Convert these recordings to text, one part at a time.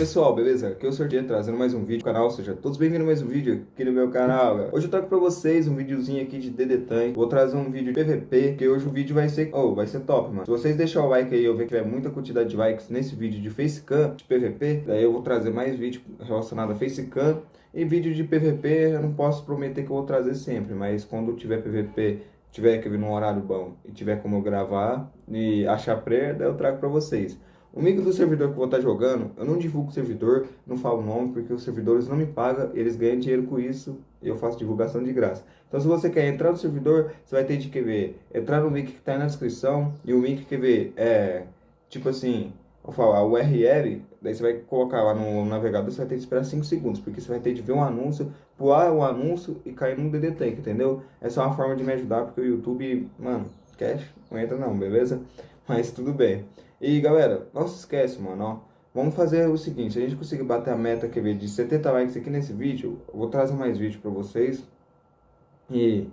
pessoal, beleza? Aqui é o Sorteio trazendo mais um vídeo no canal, seja todos bem-vindos a mais um vídeo aqui no meu canal. Hoje eu trago pra vocês um videozinho aqui de DD Tank, vou trazer um vídeo de PVP, que hoje o vídeo vai ser, oh, vai ser top, mano. Se vocês deixarem o like aí, eu ver que tiver muita quantidade de likes nesse vídeo de Facecam, de PVP, daí eu vou trazer mais vídeo relacionado a Facecam e vídeo de PVP, eu não posso prometer que eu vou trazer sempre, mas quando tiver PVP tiver que vir num horário bom e tiver como eu gravar e achar pré, daí eu trago pra vocês. O mico do servidor que eu vou estar jogando, eu não divulgo o servidor, não falo o nome, porque os servidores não me pagam, eles ganham dinheiro com isso, e eu faço divulgação de graça. Então se você quer entrar no servidor, você vai ter de que ver, entrar no link que está na descrição, e o link que ver é, tipo assim, vou falar, URL, daí você vai colocar lá no navegador, você vai ter que esperar 5 segundos, porque você vai ter de ver um anúncio, pular o anúncio e cair no DD Tank, entendeu? Essa é uma forma de me ajudar, porque o YouTube, mano, cash, não entra não, beleza? Mas tudo bem. E galera, não se esquece, mano, ó. Vamos fazer o seguinte, se a gente conseguir bater a meta que de 70 likes aqui nesse vídeo, eu vou trazer mais vídeo pra vocês. E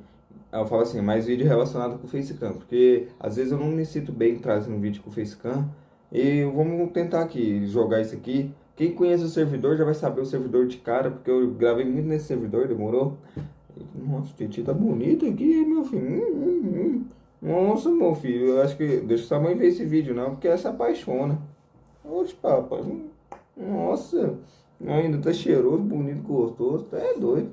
eu falo assim, mais vídeo relacionado com o Facecam, porque às vezes eu não me sinto bem trazendo vídeo com o Facecam. E vamos tentar aqui, jogar isso aqui. Quem conhece o servidor já vai saber o servidor de cara, porque eu gravei muito nesse servidor, demorou? Nossa, o Titi tá bonito aqui, meu filho. Hum, hum, hum. Nossa, meu filho, eu acho que. Deixa sua mãe ver esse vídeo, não, porque ela se apaixona. Oxe, papai. Nossa, ainda tá cheiroso, bonito, gostoso. Tá é doido.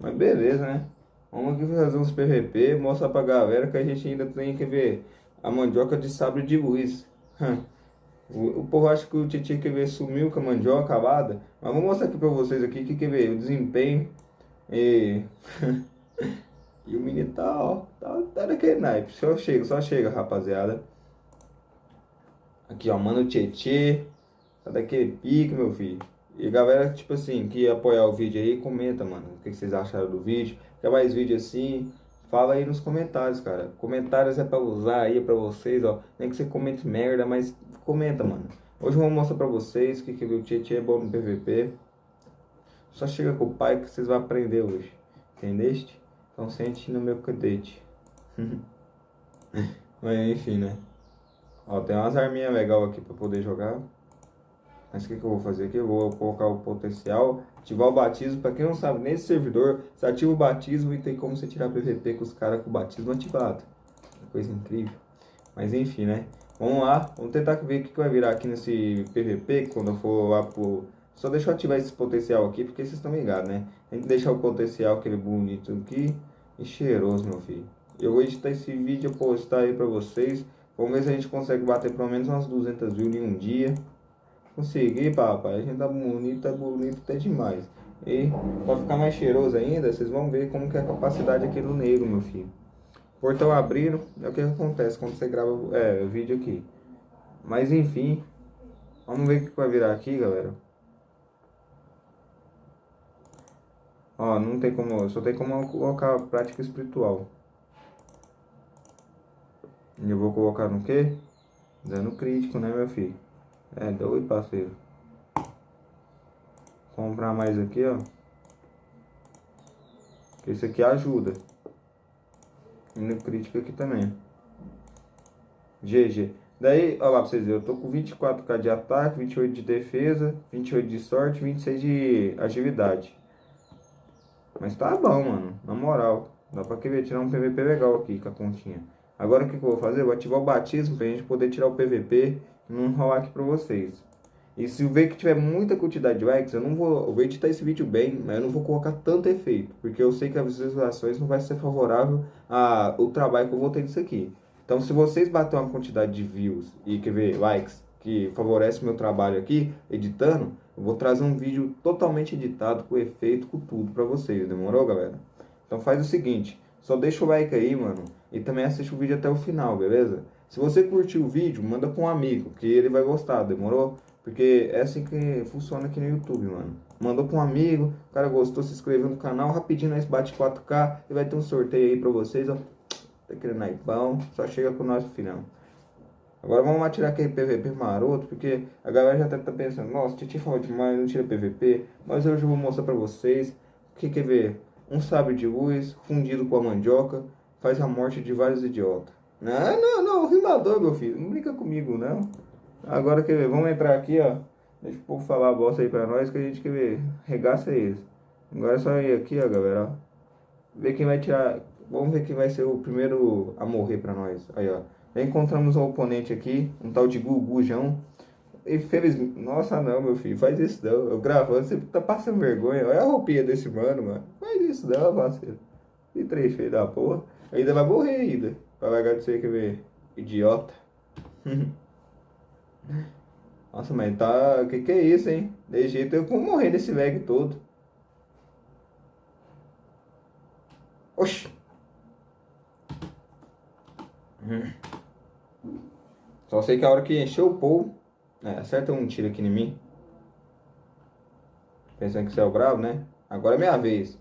Mas beleza, né? Vamos aqui fazer uns PVP, mostrar pra galera que a gente ainda tem que ver a mandioca de sabre de luz. O, povo acha que o Titi quer ver sumiu com a mandioca acabada. Mas vou mostrar aqui pra vocês aqui que quer ver o desempenho. E. E o menino tá, ó, tá, tá daquele naipe. Só chega, só chega, rapaziada. Aqui, ó, mano Tietê. Tá daquele pique, meu filho. E galera, tipo assim, que apoiar o vídeo aí, comenta, mano. O que vocês acharam do vídeo. Quer mais vídeo assim? Fala aí nos comentários, cara. Comentários é pra usar aí, é pra vocês, ó. Nem que você comente merda, mas comenta, mano. Hoje eu vou mostrar pra vocês que, que o Tietê é bom no PVP. Só chega com o pai que vocês vão aprender hoje. Entendeste? Então sente no meu cadete. Mas enfim, né? Ó, tem umas arminhas legais aqui pra poder jogar. Mas o que, que eu vou fazer aqui? Eu vou colocar o potencial, ativar o batismo. Pra quem não sabe, nesse servidor, você ativa o batismo e tem como você tirar PVP com os caras com o batismo ativado. Coisa incrível. Mas enfim, né? Vamos lá, vamos tentar ver o que, que vai virar aqui nesse PVP quando eu for lá pro só deixa eu ativar esse potencial aqui, porque vocês estão ligados, né? Tem que deixar o potencial aquele bonito aqui e cheiroso, meu filho. Eu vou editar esse vídeo postar aí pra vocês. Vamos ver se a gente consegue bater pelo menos umas 200 views em um dia. Consegui, papai. A gente tá bonito, tá bonito até demais. E pra ficar mais cheiroso ainda, vocês vão ver como que é a capacidade aqui do negro, meu filho. Portão abrindo, é o que acontece quando você grava é, vídeo aqui. Mas enfim, vamos ver o que vai virar aqui, galera. Ó, não tem como, só tem como colocar prática espiritual. E eu vou colocar no quê? Dando crítico, né, meu filho? É doido, parceiro. Comprar mais aqui, ó. Esse aqui ajuda. E no crítico aqui também. GG. Daí, ó lá pra vocês verem, eu tô com 24k de ataque, 28 de defesa, 28 de sorte, 26 de agilidade. Mas tá bom, mano. Na moral. Dá pra querer tirar um PVP legal aqui com a continha. Agora o que, que eu vou fazer? Eu vou ativar o batismo pra gente poder tirar o PVP e não rolar aqui pra vocês. E se ver que tiver muita quantidade de likes, eu não vou, eu vou editar esse vídeo bem, mas eu não vou colocar tanto efeito, porque eu sei que as visualizações não vai ser favorável ao trabalho que eu vou ter nisso aqui. Então se vocês baterem uma quantidade de views e quer ver likes que favorece meu trabalho aqui, editando, eu vou trazer um vídeo totalmente editado, com efeito, com tudo pra vocês, demorou, galera? Então faz o seguinte, só deixa o like aí, mano, e também assiste o vídeo até o final, beleza? Se você curtiu o vídeo, manda pra um amigo, que ele vai gostar, demorou? Porque é assim que funciona aqui no YouTube, mano. Mandou pra um amigo, o cara gostou, se inscreveu no canal, rapidinho nós bate 4K e vai ter um sorteio aí pra vocês, ó. Tá querendo naipão, só chega com nós no final. Agora vamos lá tirar aquele PVP maroto, porque a galera já deve estar tá pensando, nossa, Titi falou demais, não tira PVP. Mas hoje eu vou mostrar pra vocês o que quer ver. Um sabre de luz fundido com a mandioca faz a morte de vários idiotas. Não, não, não, rimador, meu filho, não brinca comigo, não. Agora quer ver, vamos entrar aqui, ó. Deixa o povo falar a bosta aí pra nós que a gente quer ver. Regaça eles. Agora é só ir aqui, ó, galera. Ó. Ver quem vai tirar. Vamos ver quem vai ser o primeiro a morrer pra nós. Aí, ó. Encontramos um oponente aqui, um tal de Gugujão. Infelizmente. Nossa, não, meu filho, faz isso não. Eu gravando, você tá passando vergonha. Olha a roupinha desse mano, mano. Faz isso não, parceiro. Que três feio da porra. Ainda vai morrer ainda. Pra largar de você, quer ver? Idiota. Nossa, mas tá. Que que é isso, hein? De jeito eu vou morrer desse lag todo. Oxi. Hum. Só sei que a hora que encheu o povo. É, acerta um tiro aqui em mim. Pensando que você é o bravo, né? Agora é minha vez.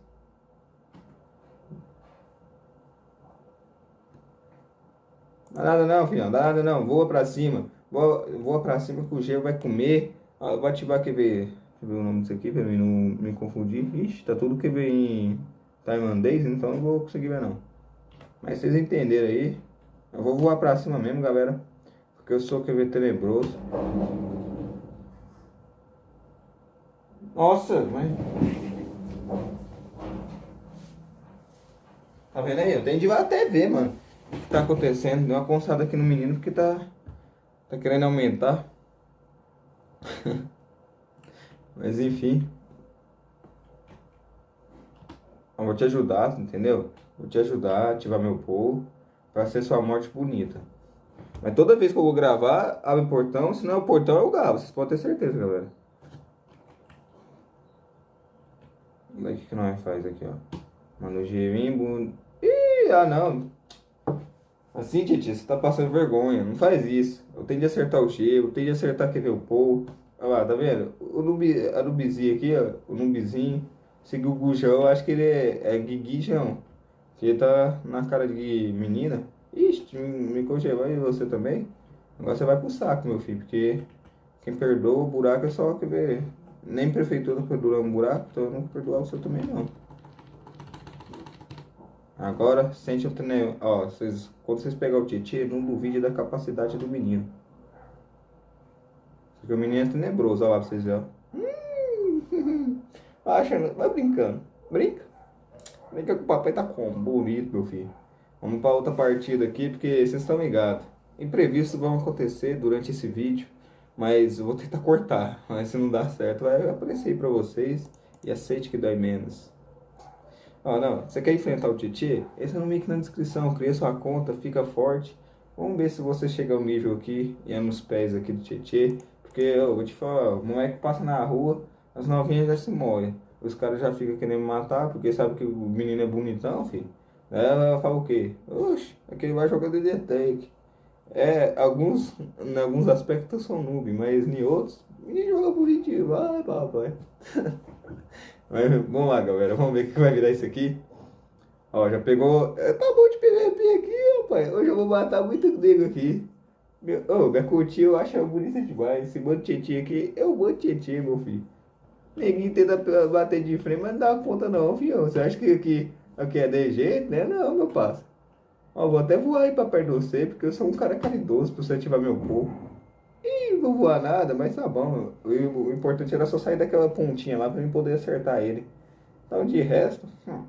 Dá nada não, filhão. Dá nada não. Voa pra cima. Voa, voa pra cima que o gelo vai comer. Ah, vou ativar, quer ver? Deixa eu ver o nome disso aqui pra mim não me confundir. Ixi, tá tudo que vem em tailandês, então não vou conseguir ver não. Mas vocês entenderam aí. Eu vou voar pra cima mesmo, galera. Porque eu sou, quer ver, tenebroso. Nossa, mas... Tá vendo aí? Eu tenho de até ver, mano. O que tá acontecendo? Deu uma conçada aqui no menino porque tá... Tá querendo aumentar. Mas enfim. Eu vou te ajudar, entendeu? Vou te ajudar a ativar meu povo pra ser sua morte bonita. Mas toda vez que eu vou gravar, abre o portão. Se não é o portão, eu gravo. Vocês podem ter certeza, galera. O que nós faz aqui, ó. Mano, Gerimbo. Ih, ah não. Assim, Titi, você tá passando vergonha. Não faz isso. Eu tenho de acertar o G, eu tenho de acertar quem vê o Paul. Olha lá, tá vendo? O Nubi, a Nubizinho aqui, ó. O Nubizinho. Esse Gugujão, acho que ele é, é Guiguijão. Que ele tá na cara de menina. Ixi, me congelou e você também? Agora você vai pro saco, meu filho. Porque quem perdoa o buraco é só que ver. Nem prefeitura perdoa um buraco, então eu não perdoar você também não. Agora, sente o treino. Ó, vocês, quando vocês pegar o Tietchan, não duvide da capacidade do menino. Porque o menino é tenebroso, olha lá pra vocês verem, hum, vai brincando. Brinca. Brinca que o papai tá como? Bonito, meu filho. Vamos para outra partida aqui, porque vocês estão ligados. Imprevistos vão acontecer durante esse vídeo, mas eu vou tentar cortar. Mas se não dar certo, vai aparecer aí pra vocês. E aceite que dói menos. Ó, não, você quer enfrentar o Titi? Esse é no link na descrição, cria sua conta, fica forte. Vamos ver se você chega ao nível aqui e é nos pés aqui do Titi. Porque eu vou te falar, o moleque passa na rua, as novinhas já se molham. Os caras já ficam querendo me matar, porque sabe que o menino é bonitão, filho. Ela fala o quê? Oxe, aquele vai jogando de tank. É, alguns, em alguns aspectos são noob, mas em outros, ele joga bonitinho. Vai, papai. Mas vamos lá, galera. Vamos ver o que vai virar isso aqui. Ó, já pegou. É, tá bom de PVP aqui, rapaz. Hoje eu vou matar muito nego aqui. Meu, oh, curtinha eu acho bonita demais. Esse monte de aqui, eu vou tietinha, meu filho. Neguinho tenta bater de frente, mas não dá conta não, filho. Você acha que aqui, aqui é de jeito, né? Não, meu parceiro. Ó, vou até voar aí pra perto de você, porque eu sou um cara caridoso pra você ativar meu corpo. Ih, não vou voar nada, mas tá bom. O, o, importante era só sair daquela pontinha lá pra mim poder acertar ele. Então, de resto, hum,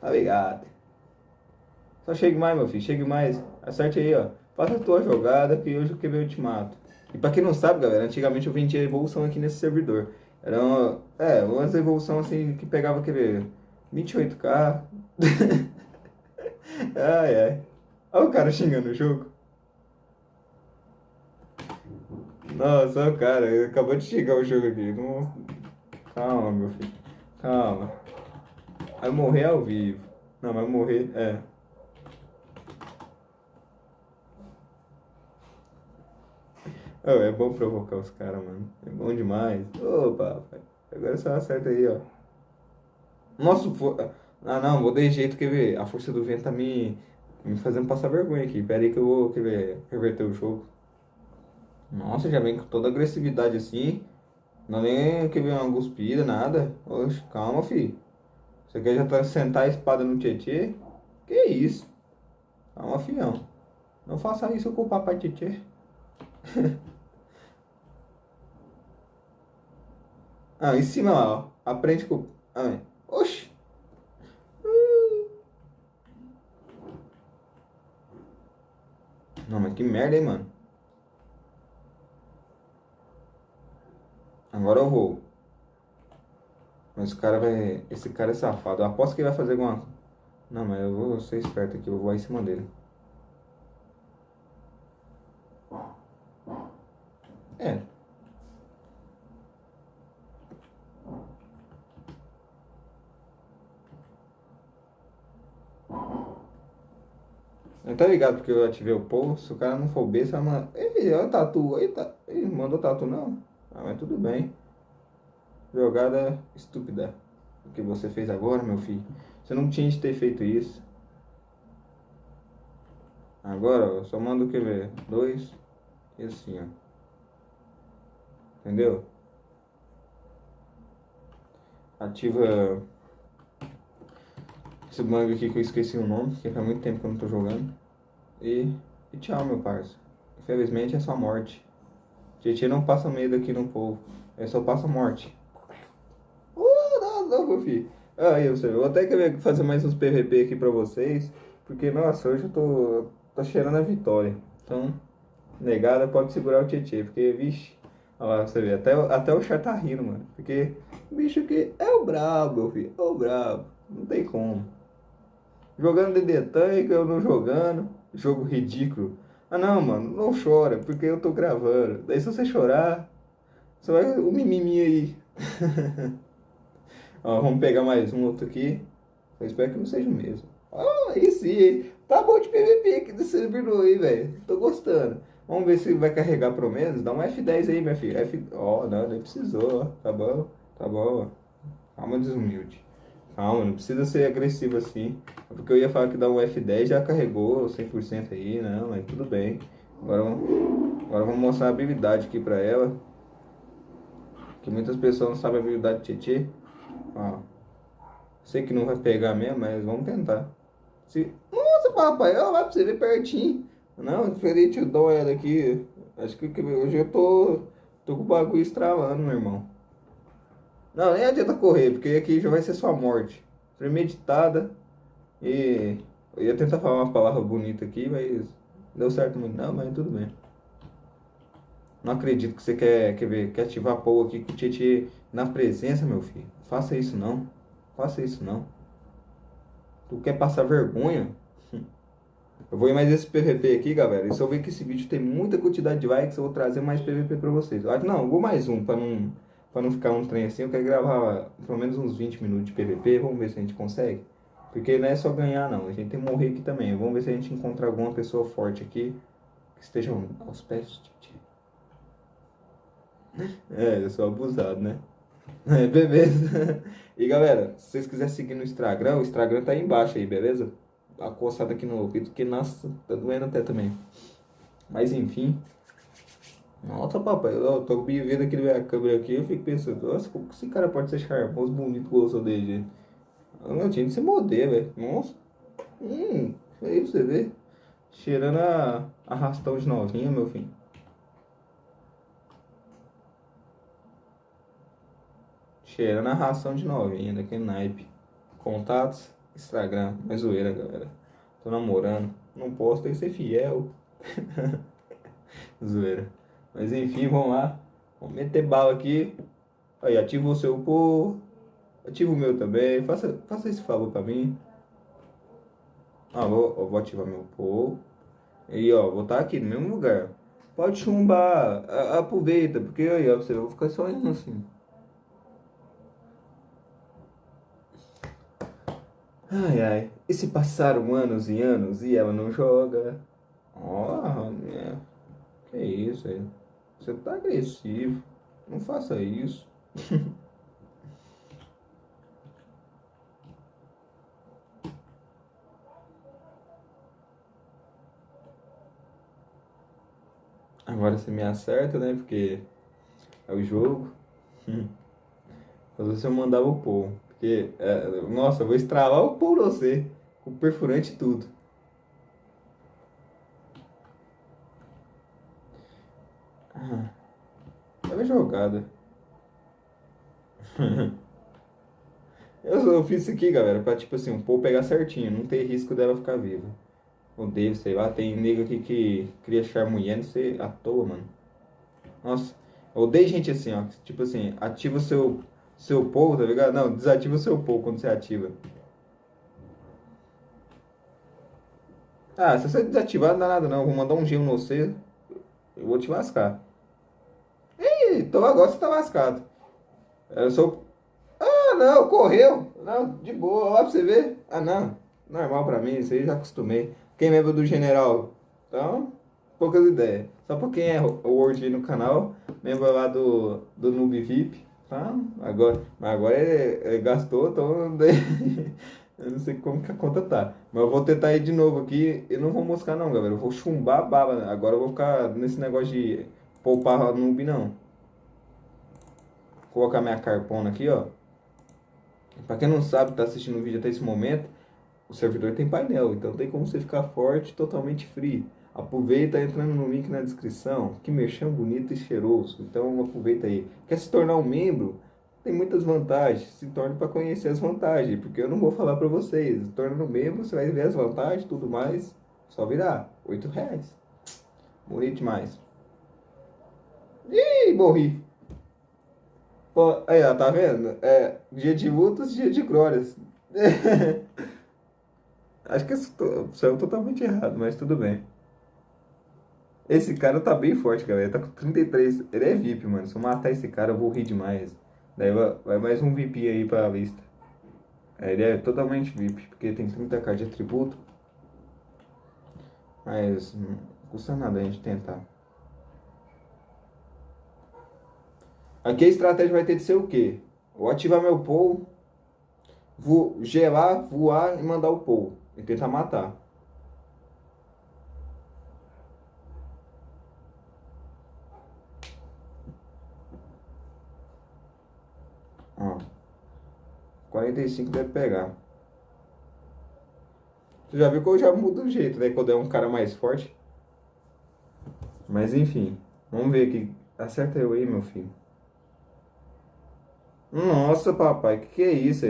tá ligado. Só chegue mais, meu filho, chegue mais. Acerte aí, ó. Faça a tua jogada que hoje eu quebrei o ultimato. E pra quem não sabe, galera, antigamente eu vendia evolução aqui nesse servidor. Era uma, é, umas evolução assim que pegava, ver, 28k. ai, ai. Olha o cara xingando o jogo. Nossa, o cara, acabou de chegar o jogo aqui. Não... Calma, meu filho. Calma. Vai morrer ao vivo. Não, vai morrer. É. Oh, é bom provocar os caras, mano. É bom demais. Opa. Agora só acerta aí, ó. Nossa, for... ah não, vou de jeito, quer ver? A força do vento tá me, me fazendo passar vergonha aqui. Pera aí que eu vou, quer ver, reverter o jogo. Nossa, já vem com toda agressividade assim. Não nem que vem uma guspida, nada. Oxe, calma, filho. Você quer já tá sentar a espada no Tietê? Que isso? Calma, fião. Não faça isso com o papai Tietê. Ah, em cima lá, ó. Aprende com. Ah, oxi. Não, mas que merda, hein, mano. Agora eu vou. Mas o cara vai. Esse cara é safado. Eu aposto que ele vai fazer alguma. Não, mas eu vou ser esperto aqui, eu vou em cima dele. É. Não tá ligado porque eu ativei o povo. Se o cara não for B, você vai mandar. Ei, olha o tatu. Eita, Ih, mandou tatu não. Ah, mas tudo bem. Jogada estúpida. O que você fez agora, meu filho? Você não tinha de ter feito isso. Agora, ó, só manda o que ver? Dois. E assim, ó. Entendeu? Ativa esse bang aqui que eu esqueci o nome, que faz muito tempo que eu não tô jogando. E, e tchau, meu parça. Infelizmente é só morte. Tietchan não passa medo aqui no povo. É só passa morte. Uh, não, não, meu filho. Aí, eu sei, vou até querer fazer mais uns PVP aqui pra vocês. Porque, nossa, hoje eu tô, tô cheirando a vitória. Então, negada pode segurar o Tietchan. Porque, vixe, olha lá, você vê, até, até o char tá rindo, mano. Porque bicho aqui é o brabo, meu filho. É o brabo. Não tem como. Jogando DD Tank, eu não jogando. Jogo ridículo. Ah não, mano, não chora, porque eu tô gravando. Daí se você chorar, você vai o mimimi aí. Ó, vamos pegar mais um outro aqui. Eu espero que não seja o mesmo. Ah, aí sim, tá bom de PVP aqui desse servidor aí, velho. Tô gostando. Vamos ver se vai carregar pelo menos. Dá um F10 aí, minha filha. F... Ó, oh, não, nem precisou. Tá bom, tá bom. Calma, desumilde. Calma, não precisa ser agressivo assim. É porque eu ia falar que dá um F10 já carregou 100% aí, não, mas tudo bem. Agora, agora vamos mostrar a habilidade aqui pra ela. Que muitas pessoas não sabem a habilidade de Tietê. Ó. Sei que não vai pegar mesmo, mas vamos tentar. Se... Nossa, papai, ó, vai pra você ver pertinho. Não, diferente eu dou ela aqui. Acho que hoje eu tô, tô com o bagulho estravando, meu irmão. Não, nem adianta correr, porque aqui já vai ser sua morte. Premeditada. E eu ia tentar falar uma palavra bonita aqui, mas deu certo muito. Não, mas tudo bem. Não acredito que você quer, quer, ver, quer ativar a Paul aqui com o Tietê na presença, meu filho. Faça isso não. Faça isso não. Tu quer passar vergonha? Eu vou ir mais esse PVP aqui, galera. E se eu ver que esse vídeo tem muita quantidade de likes, eu vou trazer mais PVP pra vocês. Não, vou mais um, pra não para não ficar um trem assim, eu quero gravar pelo menos uns 20 minutos de PVP, vamos ver se a gente consegue. Porque não é só ganhar não, a gente tem que morrer aqui também. Vamos ver se a gente encontra alguma pessoa forte aqui que esteja aos pés É, eu sou abusado, né? É, beleza. E galera, se vocês quiserem seguir no Instagram, o Instagram tá aí embaixo aí, beleza? A coçada aqui no ouvido, que nossa, tá doendo até também. Mas enfim, nossa, papai, eu tô vendo aqui a câmera aqui, eu fico pensando, nossa, como que esse cara pode ser charmoso, bonito, gostoso dele? Eu não tinha de ser modelo, velho. Nossa. Hum, aí você vê. Cheirando a arrastão de novinha, meu filho. Cheirando a ração de novinha, daquele naipe. Contatos, Instagram, mais zoeira, galera. Tô namorando, não posso, tem que ser fiel. zoeira. Mas enfim, vamos lá. Vamos meter bala aqui. Aí, ativa o seu por. Ativa o meu também. Faça, faça esse favor pra mim. Ah, vou, vou ativar meu por. E ó, vou estar tá aqui no mesmo lugar. Pode chumbar. A, aproveita, porque aí, ó, você vai ficar só indo assim. Ai, ai. E se passaram anos e anos e ela não joga? Ó, oh, que isso aí. Você tá agressivo. Não faça isso. Agora você me acerta, né? Porque é o jogo. Mas você mandava o pão. Porque, é, nossa, eu vou estralar o pão você. Com perfurante e tudo. Ah, é jogada. eu, eu fiz isso aqui, galera, pra tipo assim, o povo pegar certinho, não ter risco dela ficar viva. Odeio, sei lá, tem nego aqui que cria charmulher, não sei, à toa, mano. Nossa, odeio gente assim, ó. Tipo assim, ativa o seu, seu povo, tá ligado? Não, desativa o seu povo quando você ativa. Ah, se você desativar, não dá nada não. Eu vou mandar um gelo no você. Eu vou te lascar. Então agora você tá lascado. Eu sou. Ah, não, correu. Não, de boa, olha pra você ver. Ah, não. Normal pra mim, isso aí já acostumei. Quem lembra do general? Então, poucas ideias. Só pra quem é o Word no canal, membro lá do, do Noob VIP. Tá? Agora, mas agora ele, ele gastou, então. eu não sei como que a conta tá. Mas eu vou tentar ir de novo aqui. Eu não vou moscar, não, galera. Eu vou chumbar a baba. Agora eu vou ficar nesse negócio de poupar noob, não. Colocar minha carpona aqui, ó. Pra quem não sabe, tá assistindo o vídeo até esse momento, o servidor tem painel, então tem como você ficar forte totalmente free. Aproveita entrando no link na descrição, que merchan bonito e cheiroso. Então aproveita aí. Quer se tornar um membro? Tem muitas vantagens. Se torne para conhecer as vantagens, porque eu não vou falar para vocês. Tornando membro, você vai ver as vantagens, tudo mais. Só virar. Oito reais. Bonito demais. Ih, morri. Pô, aí, ó, tá vendo? É, dia de lutas, dia de glórias. Acho que isso saiu totalmente errado, mas tudo bem. Esse cara tá bem forte, galera. Tá com 33. Ele é VIP, mano. Se eu matar esse cara, eu vou rir demais. Daí vai mais um VIP aí pra lista. É, ele é totalmente VIP, porque tem 30k de atributo. Mas não custa nada a gente tentar. Aqui a estratégia vai ter de ser o quê? Vou ativar meu pull, vou gelar, voar e mandar o pull. E tentar matar. Ó. 45 deve pegar. Você já viu que eu já mudo o jeito, né? Quando é um cara mais forte. Mas enfim. Vamos ver aqui. Acerta eu aí, meu filho. Nossa, papai. Que que é isso?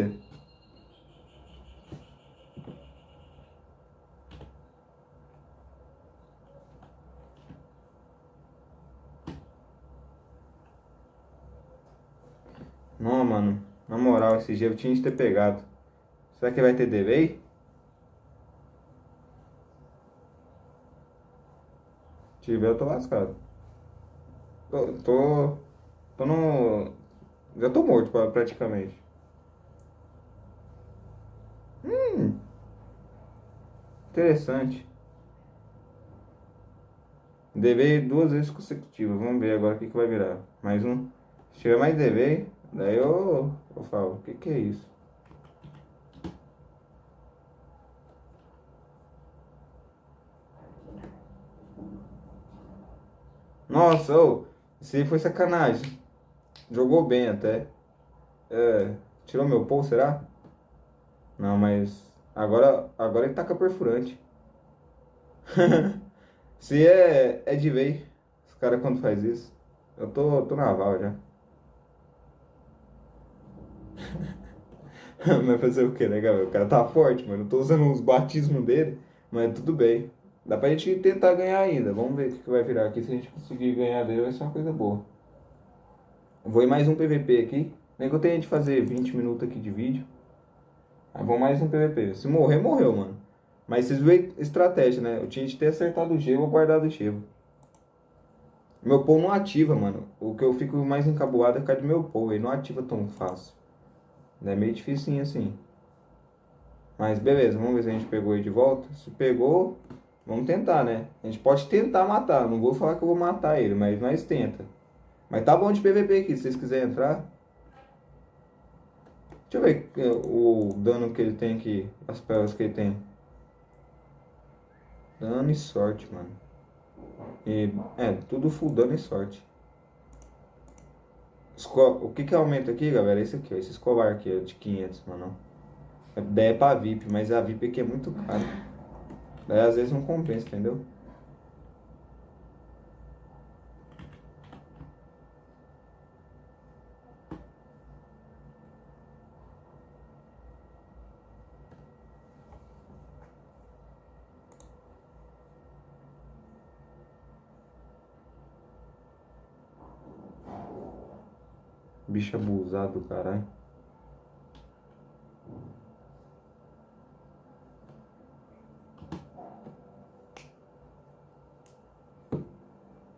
Não, mano. Na moral, esse eu tinha de ter pegado. Será que vai ter delay? Se tiver, eu tô lascado. Tô, tô, tô no... Já tô morto praticamente. Hum. Interessante. Delay duas vezes consecutivas. Vamos ver agora o que, que vai virar. Mais um. Se tiver mais delay... Daí eu, eu falo, o que, que é isso? Nossa, ô, isso aí foi sacanagem. Jogou bem até. É, tirou meu pau, será? Não, mas agora, agora ele taca perfurante. Se é, é de vez, os caras quando faz isso. Eu tô, tô naval já. mas fazer o que, né, galera? O cara tá forte, mano. Eu tô usando os batismos dele, mas tudo bem. Dá pra gente tentar ganhar ainda. Vamos ver o que vai virar aqui. Se a gente conseguir ganhar dele, vai ser uma coisa boa. Vou ir mais um PVP aqui. Nem que eu tenha de fazer 20 minutos aqui de vídeo. Aí vou mais um PVP. Se morrer, morreu, mano. Mas vocês veem estratégia, né? Eu tinha de ter acertado o gelo ou guardado o gelo. Meu pão não ativa, mano. O que eu fico mais encabuado é por do meu pão. Ele não ativa tão fácil. É meio difícil assim. Mas beleza, vamos ver se a gente pegou ele de volta. Se pegou, vamos tentar, né? A gente pode tentar matar. Não vou falar que eu vou matar ele, mas nós tenta. Mas tá bom de PVP aqui, se vocês quiserem entrar. Deixa eu ver é, o dano que ele tem aqui. As pérolas que ele tem. Dano e sorte, mano. E, é, tudo full dano e sorte. O que que aumenta aqui, galera? Esse aqui, ó, esse escolar aqui, ó, de 500, mano. A ideia é pra VIP, mas a VIP aqui é muito cara. Daí às vezes não compensa, entendeu? Bicho abusado do caralho.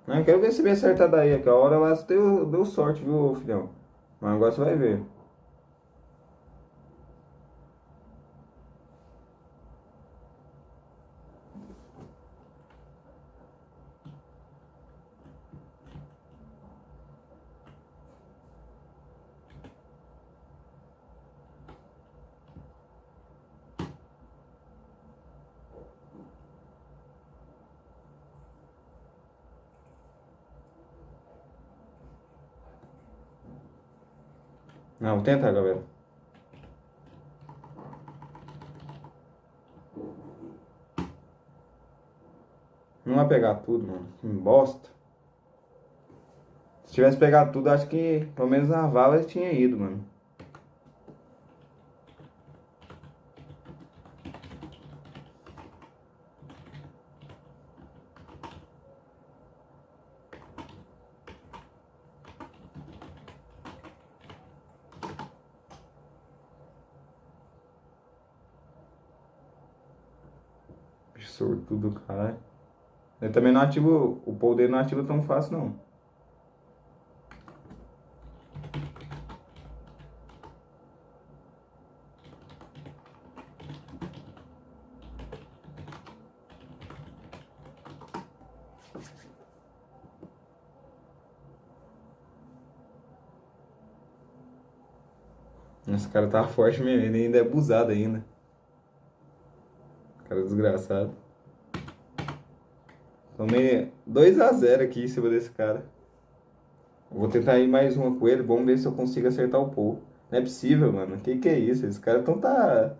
Eu quero ver se me acerta daí, que a hora lá deu, deu sorte, viu, filhão? Mas agora você vai ver. Não, tentar, galera. Não vai pegar tudo, mano. Que bosta. Se tivesse pegado tudo, acho que pelo menos na vala tinha ido, mano. Sortudo, caralho. Eu também não ativo. O dele não ativa tão fácil, não. Esse cara tá forte mesmo, ele ainda é abusado ainda. Cara desgraçado. Tomei 2x0 aqui em cima desse cara. Vou tentar ir mais uma com ele. Vamos ver se eu consigo acertar o Paul. Não é possível, mano. Que que é isso? Esse cara então tá...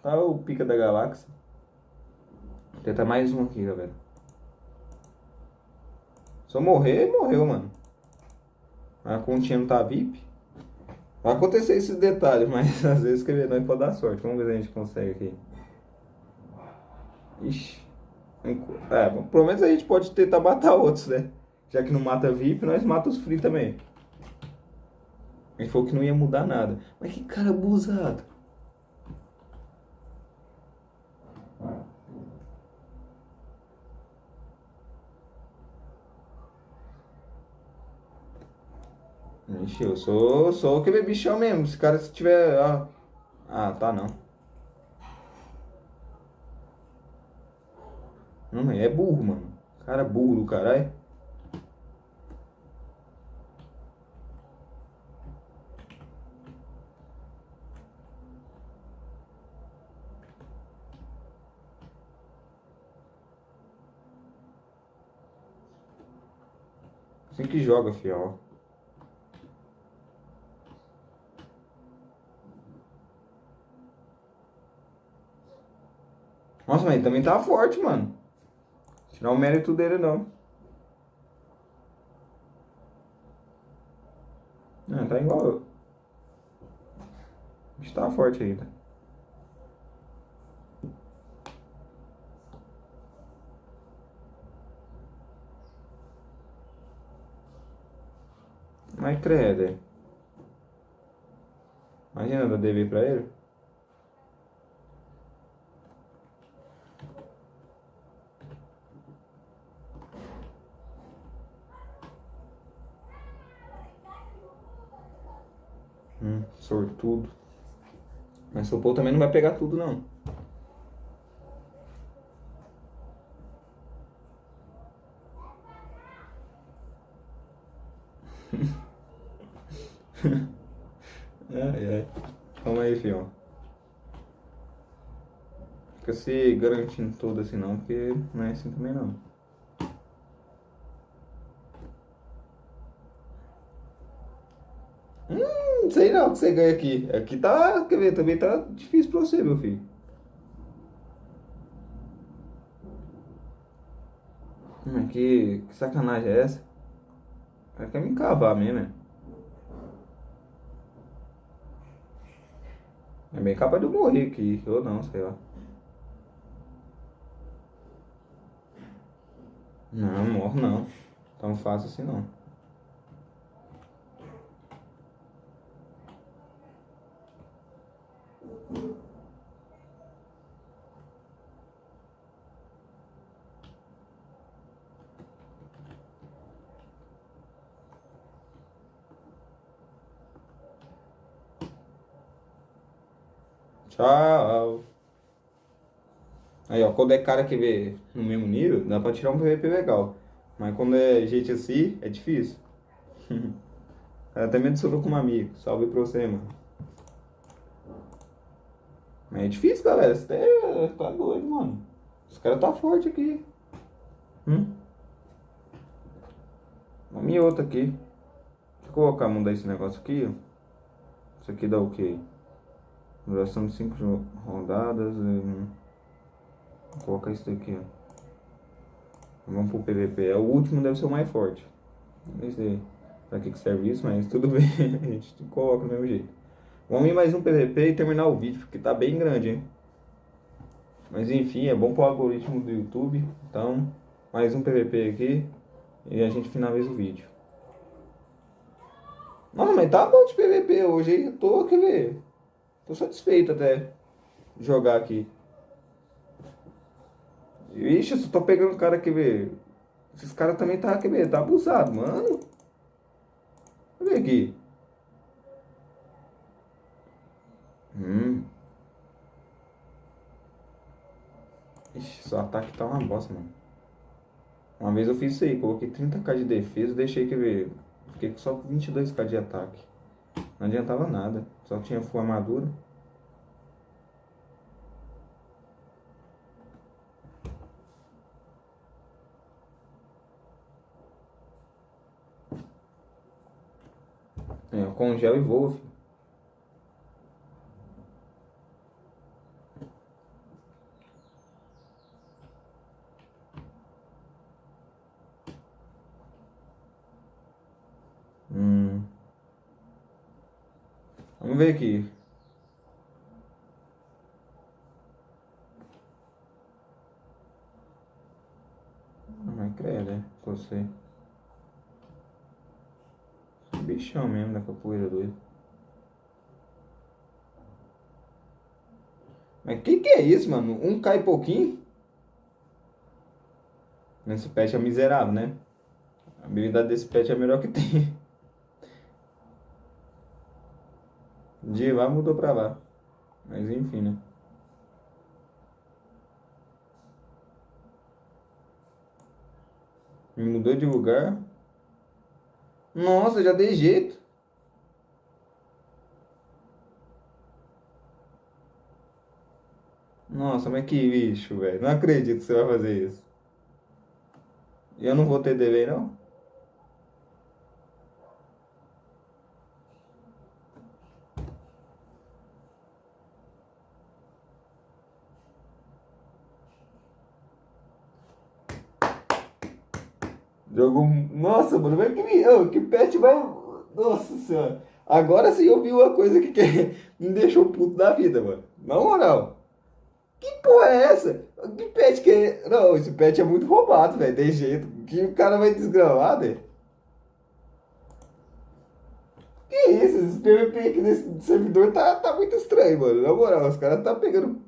Tá o pica da galáxia. Vou tentar mais um aqui, galera. Se eu morrer, morreu, mano. A continha não tá VIP. Vai acontecer esses detalhes, mas às vezes escrever nós pode dar sorte. Vamos ver se a gente consegue aqui. Ixi. É, pelo menos a gente pode tentar matar outros, né? Já que não mata VIP, nós matamos os free também. Gente falou que não ia mudar nada. Mas que cara abusado. Ixi, eu sou, sou aquele bichão mesmo. Se cara se tiver. Ah, ah tá não. Não, é burro, mano. Cara burro do caralho. Assim que joga, fiel. Nossa, mas também tá forte, mano. Tirar o mérito dele, não. Não, tá igual eu. Está forte ainda. Mas credo. Imagina dar DV pra ele. Hum, sortudo. Mas o Paul também não vai pegar tudo, não. ai, ai. Calma aí, filho. Fica se garantindo tudo assim não, porque não é assim também não. Não sei não que você ganha aqui. Aqui tá, quer ver, também tá difícil pra você, meu filho. Hum, que, que sacanagem é essa? O cara quer me encavar mesmo, é? É bem capaz de eu morrer aqui, ou não, sei lá. Não, morro não. Tão fácil assim não. Tchau. Aí, ó, quando é cara que vê no mesmo nível, dá pra tirar um PVP legal. Mas quando é gente assim, é difícil. Até medo sou com um amigo. Salve pra você, mano. Mas é difícil, galera. Você tá, tá doido, mano. Os caras tá forte aqui. Hum? Uma minha outra aqui. Deixa eu colocar, mudar esse negócio aqui, ó. Isso aqui dá o quê? Duração de 5 rodadas. Vou colocar isso daqui, ó. Vamos pro PVP. É o último, deve ser o mais forte. Não sei pra que serve isso, mas tudo bem. a gente coloca do mesmo jeito. Vamos ir mais um PVP e terminar o vídeo, porque tá bem grande, hein? Mas enfim, é bom pro algoritmo do YouTube. Então, mais um PVP aqui. E a gente finaliza o vídeo. Nossa, mas tá bom de PVP hoje, hein? Eu tô, quer ver? Tô satisfeito até jogar aqui. Ixi, eu só tô pegando cara que vê. Esses caras também tá, quer ver? Tá abusado, mano. Olha aqui. Hum. Ixi, seu ataque tá uma bosta, mano. Uma vez eu fiz isso aí, coloquei 30k de defesa, deixei que ver. Fiquei com só 22k de ataque. Não adiantava nada, só tinha full armadura. É, congela e voa, filho. Hum. Vamos ver aqui. Mas credo, é você bichão mesmo da capoeira doido. Mas que que é isso, mano? Um cai pouquinho? Esse pet é miserável, né? A habilidade desse pet é a melhor que tem. De lá mudou pra lá. Mas enfim, né? Me mudou de lugar. Nossa, já dei jeito. Nossa, mas que lixo, velho. Não acredito que você vai fazer isso. Eu não vou ter delay, não? Nossa, mano, mas que, oh, que pet vai. Nossa senhora. Agora sim eu vi uma coisa que, que me deixou puto da vida, mano. Na moral. Que porra é essa? Que pet que é. Não, esse pet é muito roubado, velho. Tem jeito. Que o cara vai desgramar, velho. Que isso? Esse PVP aqui nesse servidor tá, tá muito estranho, mano. Na moral, os caras tá pegando.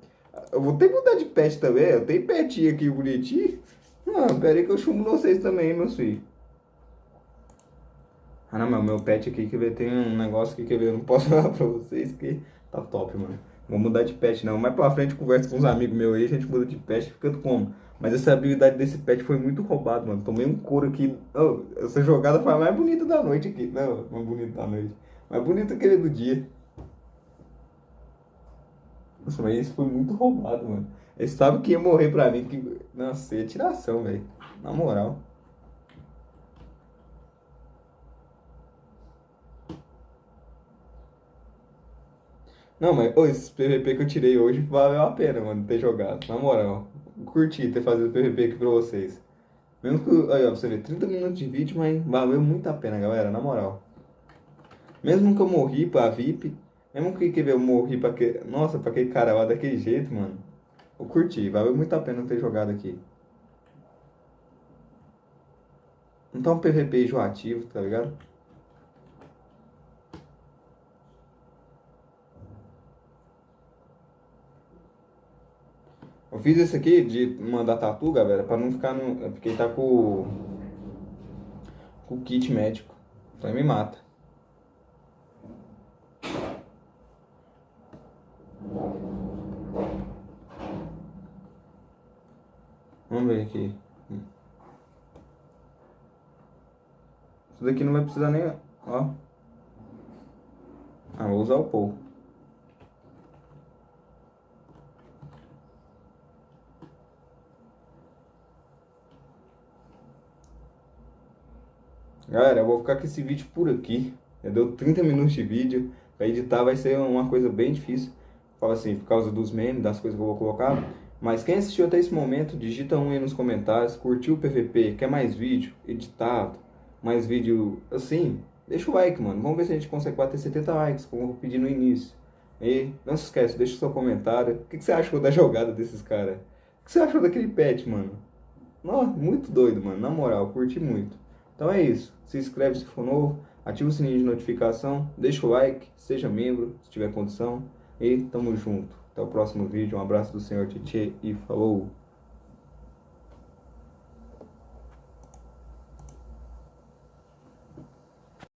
Eu vou ter que mudar de pet também. Eu tenho petinho aqui bonitinho. Ah, pera aí que eu chumbo vocês também, meus filhos. Ah não, mas meu pet aqui que tem um negócio aqui que eu não posso falar pra vocês que tá top, mano. Vou mudar de pet não. Mais pra frente conversa com uns amigos meus aí, a gente muda de pet, fica como. Mas essa habilidade desse pet foi muito roubado, mano. Tomei um couro aqui. Oh, essa jogada foi a mais bonita da noite aqui. Não, mais bonita da noite. Mais bonita que do dia. Nossa, mas isso foi muito roubado, mano. Ele sabe que ia morrer pra mim. Que... Nossa, ia tiração, velho. Na moral. Não, mas oh, esse PVP que eu tirei hoje valeu a pena, mano, ter jogado. Na moral. Curti ter fazido o PVP aqui pra vocês. Mesmo que. Aí, ó, você ver, 30 minutos de vídeo, mas valeu muito a pena, galera, na moral. Mesmo que eu morri pra VIP, mesmo que, que eu morri pra que. Nossa, pra aquele cara lá daquele jeito, mano. Eu curti, valeu muito a pena ter jogado aqui. Não tá um PVP enjoativo, tá ligado? Eu fiz esse aqui de mandar tatu, galera, pra não ficar no... É porque ele tá com... Com o kit médico. Então ele me mata. Vamos ver aqui. Isso daqui não vai precisar nem... Ó. Ah, vou usar o Paul. Galera, eu vou ficar com esse vídeo por aqui. Já deu 30 minutos de vídeo. Pra editar vai ser uma coisa bem difícil. Fala assim, por causa dos memes, das coisas que eu vou colocar. Mas quem assistiu até esse momento, digita um aí nos comentários. Curtiu o PVP? Quer mais vídeo editado? Mais vídeo assim? Deixa o like, mano. Vamos ver se a gente consegue bater 70 likes, como eu pedi no início. E não se esquece, deixa o seu comentário. O que, que você achou da jogada desses caras? O que você achou daquele pet, mano? Nossa, muito doido, mano. Na moral, curti muito. Então é isso. Se inscreve se for novo, ativa o sininho de notificação, deixa o like, seja membro se tiver condição. E tamo junto. Até o próximo vídeo. Um abraço do Senhor Tietê e falou!